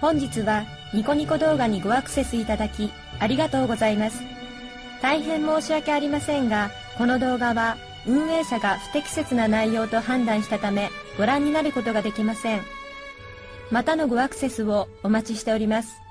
本日はニコニコ動画にごアクセスいただきありがとうございます。大変申し訳ありませんが、この動画は運営者が不適切な内容と判断したためご覧になることができません。またのごアクセスをお待ちしております。